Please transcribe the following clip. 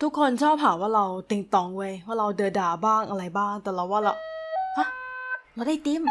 ทุกคนชอบหาว่าเราติงตองเว้ยว่าเราเดือด่าบ้างอะไรบ้าง แต่เราว่าเราฮะเราได้ติม